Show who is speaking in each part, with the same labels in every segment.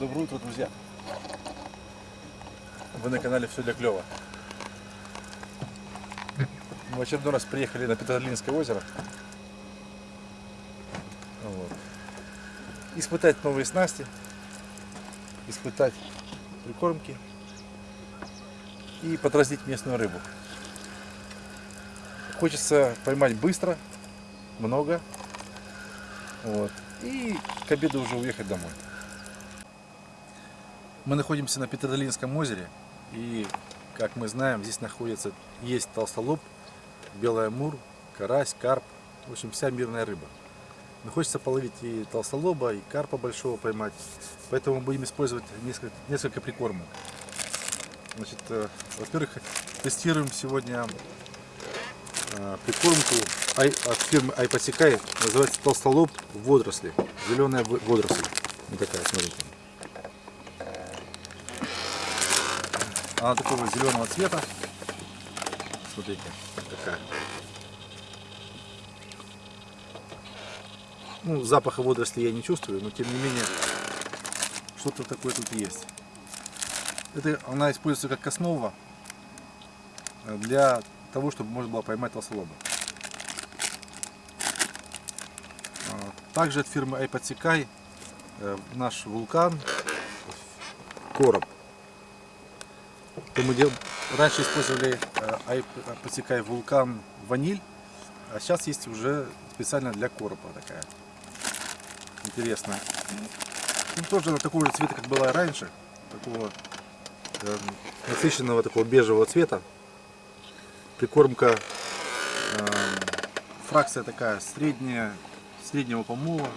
Speaker 1: Доброе утро, друзья! Вы на канале Все для клёва. Мы в очередной раз приехали на Петролинское озеро. Вот. Испытать новые снасти, испытать прикормки и подраздить местную рыбу. Хочется поймать быстро, много, вот, и к обеду уже уехать домой. Мы находимся на Петродолинском озере, и, как мы знаем, здесь находится, есть толстолоб, белый амур, карась, карп, в общем, вся мирная рыба. Но хочется половить и толстолоба, и карпа большого поймать, поэтому будем использовать несколько, несколько прикормок. Значит, э, во-первых, тестируем сегодня э, прикормку ай, от фирмы Айпосекай, называется толстолоб водоросли, зеленая водоросль, вот такая, смотрите. Она такого зеленого цвета. Смотрите, такая. Ну, запаха водорослей я не чувствую, но тем не менее, что-то такое тут есть. Это она используется как основа для того, чтобы можно было поймать толстолоба. А, также от фирмы Айподсекай э, наш вулкан короб то мы дел... раньше использовали э, Айпотекай вулкан ваниль, а сейчас есть уже специально для коропа такая. Интересная. Ну, тоже она такого же цвета, как была раньше. Такого э, насыщенного такого бежевого цвета. Прикормка э, фракция такая средняя, среднего помола.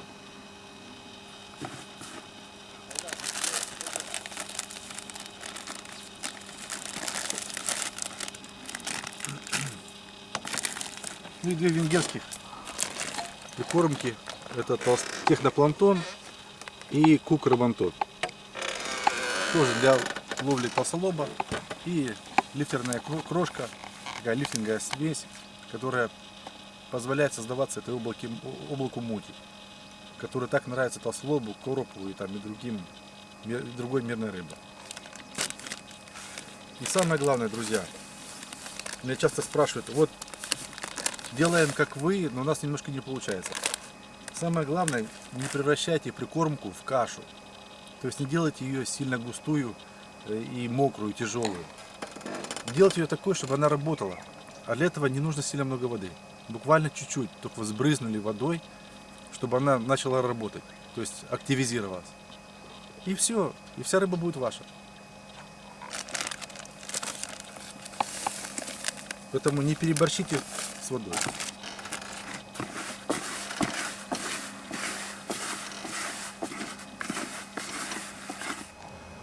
Speaker 1: Ну и две венгерских прикормки. Это техноплантон и кук рыбантон. Тоже для ловли толстолоба. И лифтерная крошка, такая лифтинговая смесь, которая позволяет создаваться этой облаке, облаку мути, которая так нравится толстолобу, коропу и, там, и другим, и другой мирной рыбе. И самое главное, друзья, меня часто спрашивают, вот делаем как вы, но у нас немножко не получается. Самое главное, не превращайте прикормку в кашу. То есть не делайте ее сильно густую э, и мокрую, тяжелую. Делайте ее такой, чтобы она работала. А для этого не нужно сильно много воды. Буквально чуть-чуть, только взбрызнули водой, чтобы она начала работать. То есть активизировалась. И все, и вся рыба будет ваша. Поэтому не переборщите с водой.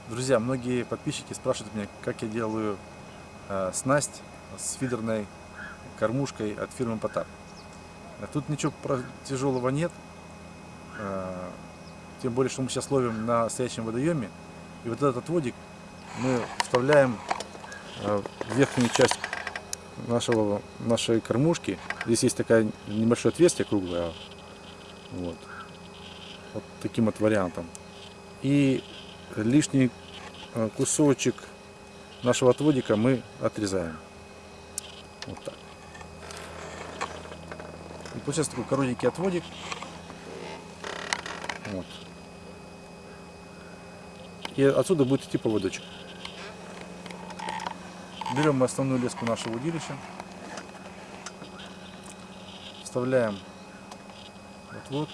Speaker 1: Друзья, многие подписчики спрашивают меня, как я делаю э, снасть с фидерной кормушкой от фирмы Потап. Тут ничего тяжелого нет, э, тем более, что мы сейчас ловим на стоячем водоеме. И вот этот отводик мы вставляем э, в верхнюю часть нашего, нашей кормушки. Здесь есть такая небольшое отверстие круглое. Вот. вот таким вот вариантом. И лишний э, кусочек нашего отводика мы отрезаем. Вот так. И получается такой коротенький отводик. Вот. И отсюда будет идти поводочек. Берем мы основную леску нашего удилища, вставляем вот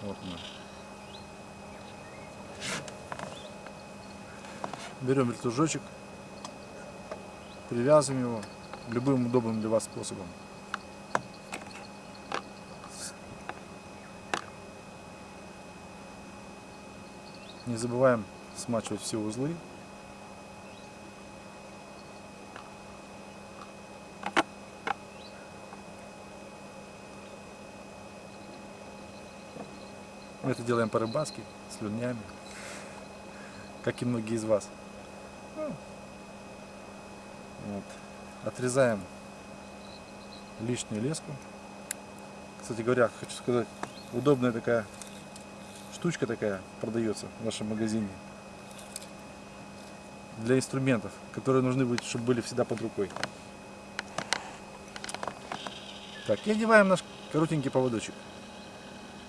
Speaker 1: вот. Мы. Берем вертужочек, привязываем его любым удобным для вас способом. Не забываем смачивать все узлы. Мы это делаем по-рыбацки, с слюнями, как и многие из вас. Вот. Отрезаем лишнюю леску, Кстати говоря, хочу сказать, удобная такая штучка такая продается в нашем магазине для инструментов, которые нужны быть, чтобы были всегда под рукой. Так, и одеваем наш коротенький поводочек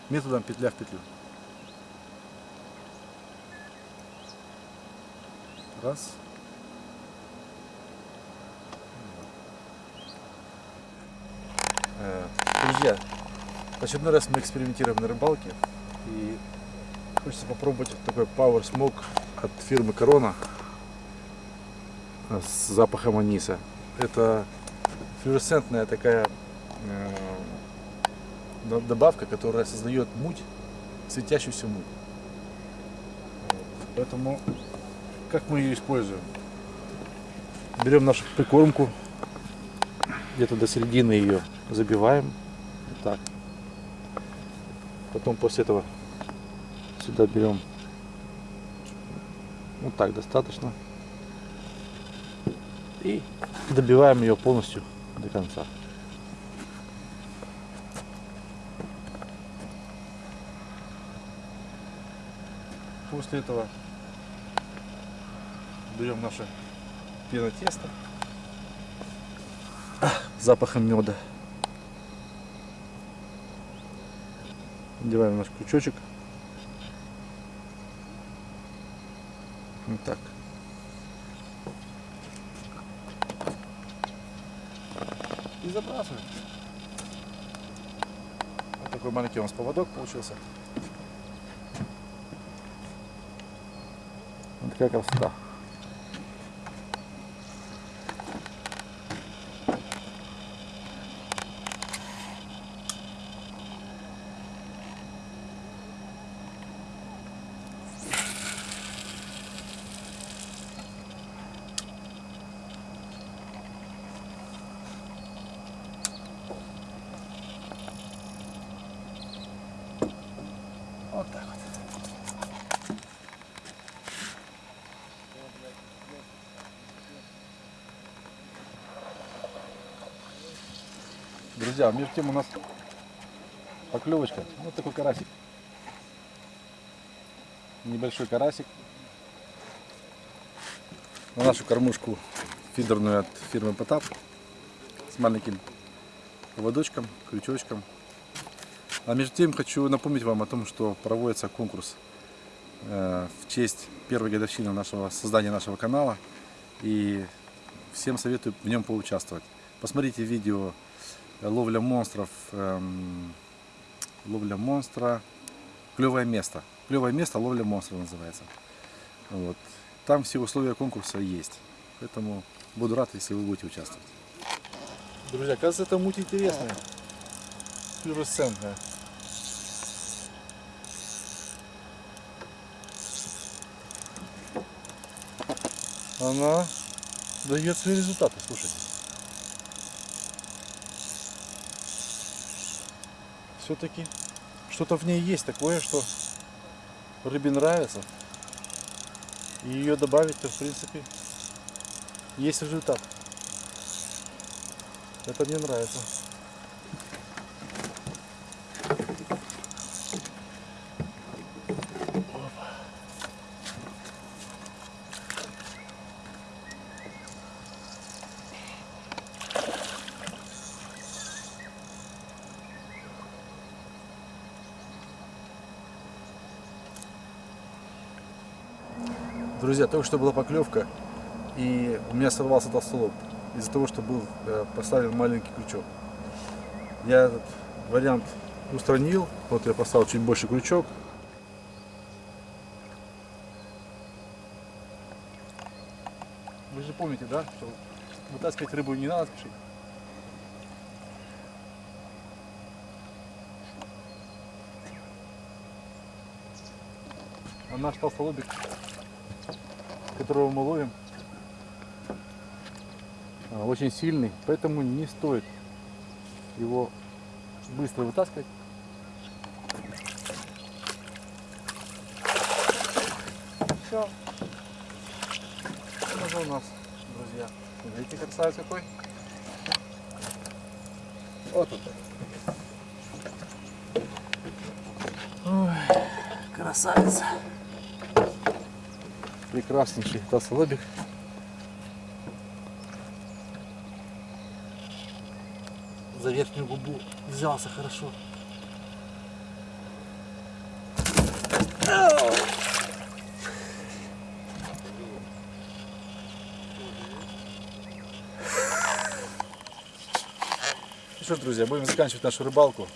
Speaker 1: методом петля в петлю. Раз. Э, Друзья, в очередной раз мы экспериментируем на рыбалке и хочется попробовать такой Power Smoke от фирмы Corona с запахом аниса. Это флуоресцентная такая э, до- добавка, которая создает муть, светящуюся муть. Поэтому как мы ее используем? Берем нашу прикормку, где-то до середины ее забиваем. Так. Потом после этого сюда берем вот так достаточно. И добиваем ее полностью до конца. После этого берем наше пенотесто с запахом меда. Надеваем наш крючочек. Вот так. И забрасываем. Вот такой маленький у нас поводок получился. Вот такая красота. Вот так вот. Друзья, между тем у нас поклевочка. Вот такой карасик. Небольшой карасик. На нашу кормушку фидерную от фирмы Потап. С маленьким поводочком, крючочком. А между тем хочу напомнить вам о том, что проводится конкурс э, в честь первой годовщины нашего создания нашего канала. И всем советую в нем поучаствовать. Посмотрите видео ловля монстров, эм, ловля монстра, клевое место. Клевое место, ловля монстра называется. Вот. Там все условия конкурса есть. Поэтому буду рад, если вы будете участвовать. Друзья, кажется, это муть интересная. Флюоресцентная. Она дает свои результаты, слушайте. Все-таки что-то в ней есть такое, что рыбе нравится. И ее добавить-то, в принципе, есть результат. Это мне нравится. Друзья, только что была поклевка, и у меня сорвался толстолоб из-за того, что был э, поставлен маленький крючок. Я этот вариант устранил, вот я поставил чуть больше крючок. Вы же помните, да, что вытаскивать рыбу не надо спешить. А наш толстолобик которого мы ловим, а, очень сильный, поэтому не стоит его быстро вытаскивать. Все. Это у нас, друзья. Видите, красавец какой? Вот он. Ой, красавица. Прекраснейший толстолобик. За верхнюю губу взялся хорошо. Ну что ж, друзья, будем заканчивать нашу рыбалку.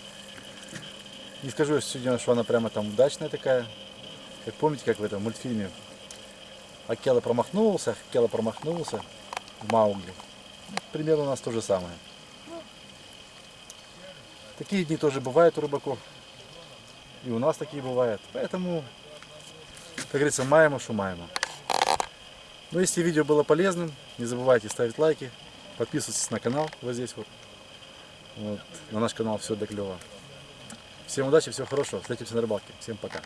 Speaker 1: Не скажу я сегодня, что она прямо там удачная такая. Как помните, как в этом мультфильме Акела промахнулся, Акела промахнулся в Маугли. Примерно у нас то же самое. Такие дни тоже бывают у рыбаков. И у нас такие бывают. Поэтому, как говорится, маемо, что маемо. Ну, если видео было полезным, не забывайте ставить лайки, подписывайтесь на канал вот здесь вот. вот на наш канал все для клева. Всем удачи, всего хорошего. Встретимся на рыбалке. Всем пока.